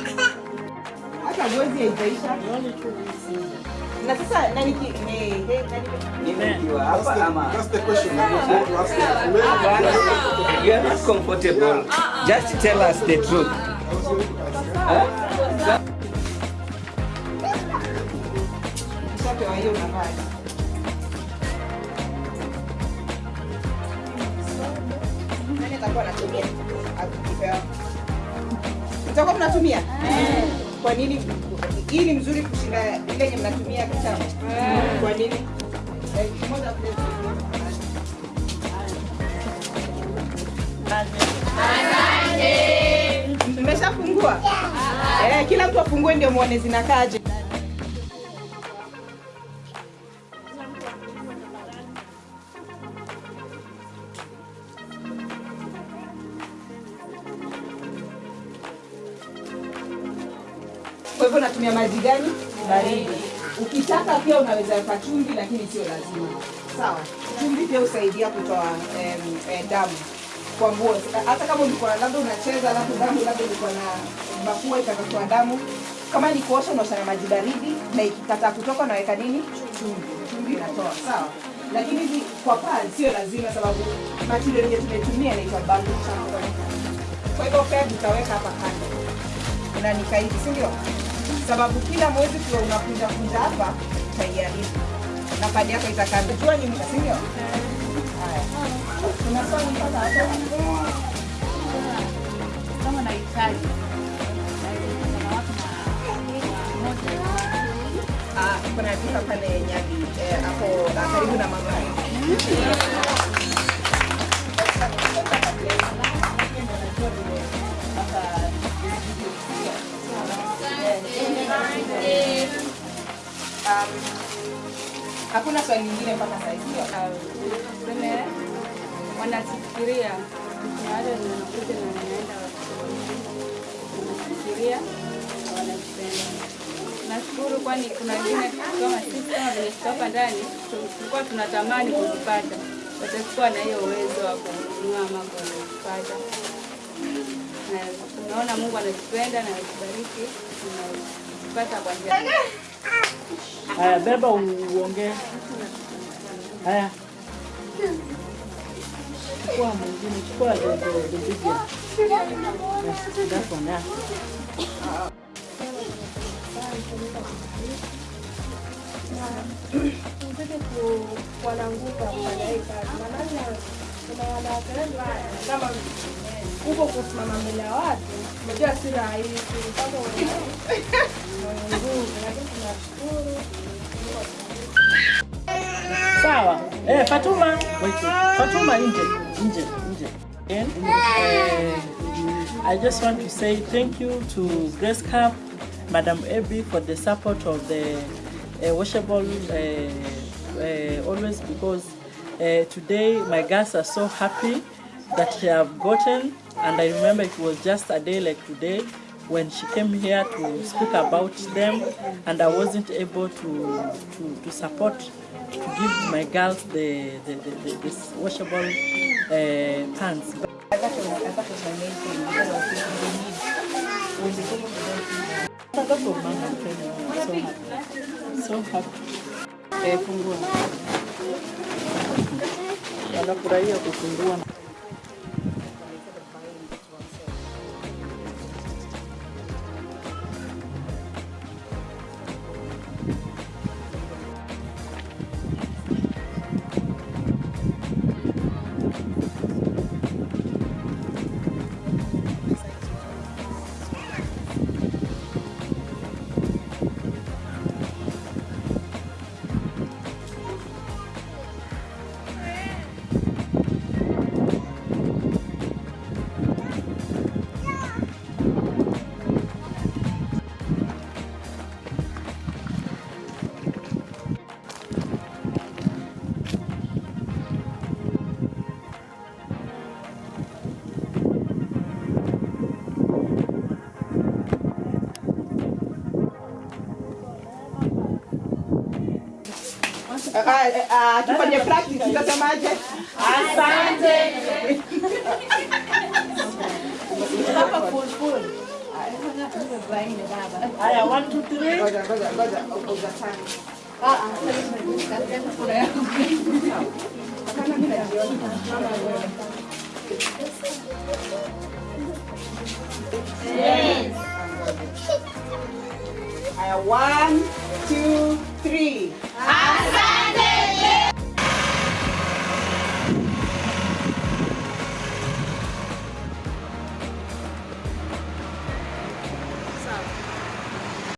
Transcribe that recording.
mpaka mwezi haijaisha. Na sasa nani ki Nimekiwa hapa ama That's the question. Was to ask you. Are not comfortable. Just tell us the truth. Nani atakuwa anatumia? Akipewa. Mtakuwa mnatumia? Kwa nini? Hii ni mzuri kushinda ile yenye mnatumia kitambo. Kwa nini? Mmeshafungua? Eh, kila mtu afungue ndio muone zinakaje. Hivyo natumia maji gani? Baridi. Ukitaka pia unaweza weka chumvi, lakini sio lazima. Sawa. Chumvi pia husaidia kutoa em, eh, damu kwa nguo. Hata kama ulikuwa labda unacheza, alafu damu labda ulikuwa na mafua ikatotoa damu, kama ni kuosha unaosha na maji baridi, na ikikataa kutoka unaweka nini? Chumvi. Chumvi inatoa. Sawa. Lakini hizi kwa pale sio lazima, sababu material yenye tumetumia inaitwa bamboo champa. Kwa hivyo pia utaweka hapa kando unanika hivi si ndio? Sababu kila mwezi kiwa unakunja kunja hapa utaiharibu na kadi yako itakaa. Jua ni muda si ndio? Haya, kuna swali mpaka hapo. kama nahitaji Ah, kuna duka pale Nyali eh, hapo ah, karibu na mama. Hakuna swali lingine mpaka sasa hivi. tuseme wanafikiria baada wanakuja na wanaenda wanafikiria na wanapenda. Nashukuru kwani kuna wengine kama sisi kama vile tuko hapa ndani tulikuwa tunatamani kuzipata, watakuwa na hiyo uwezo wa kununua ama kuzipata. Na tunaona Mungu anatupenda na anatubariki, tunapata kwa njia Aya, beba uongee. Aya. Chukua mwingine, chukua dobigia. That's one, yeah. Nataka kuwalanguka kufanya hii kazi, maana kuna wanawapeleka kama huko kusimama mbele ya watu, unajua si rahisi mpaka Sawa. Eh, Fatuma. Fatuma nje, nje, nje. Uh, I just want to say thank you to Grace Cup, Madam Abby for the support of the uh, washable uh, uh, always because uh, today my girls are so happy that they have gotten and I remember it was just a day like today when she came here to speak about them and I wasn't able to, to, to support to give my girls the, the, the, the this washable uh, pants. That was, that was amazing because of the need. When they came to the me, I'm so happy. So happy. eh. Wanafurahia kufungua. akifanya practice utasemaje? Asante. Haya, one, two, three. Ngoja, ngoja, ngoja. Ah, one, two, three.